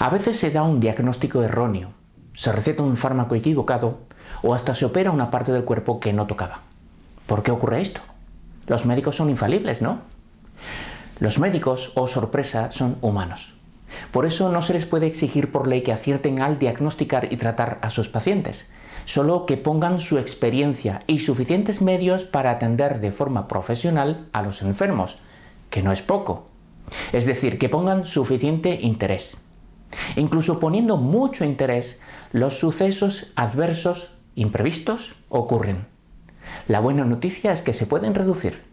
A veces se da un diagnóstico erróneo, se receta un fármaco equivocado o hasta se opera una parte del cuerpo que no tocaba. ¿Por qué ocurre esto? Los médicos son infalibles, ¿no? Los médicos, oh sorpresa, son humanos. Por eso no se les puede exigir por ley que acierten al diagnosticar y tratar a sus pacientes, solo que pongan su experiencia y suficientes medios para atender de forma profesional a los enfermos, que no es poco. Es decir, que pongan suficiente interés. Incluso poniendo mucho interés, los sucesos adversos imprevistos ocurren. La buena noticia es que se pueden reducir.